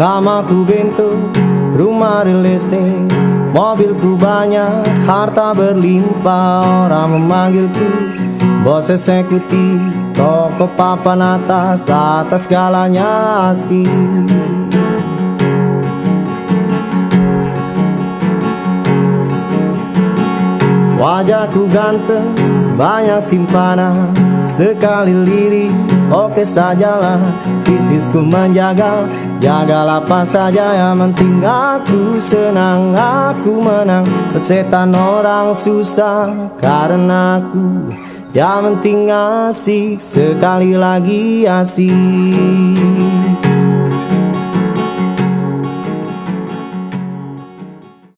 Namaku Bento, rumah real estate. Mobilku banyak, harta berlimpah. Orang memanggilku bos eksekutif. Toko papan atas, atas segalanya asik Wajahku ganteng, banyak simpanan. Sekali lirik, oke sajalah. Bisnisku menjaga, jagalah apa saja Yang penting. Aku senang, aku menang. Pesetan orang susah, karena aku Yang penting asik, sekali lagi asik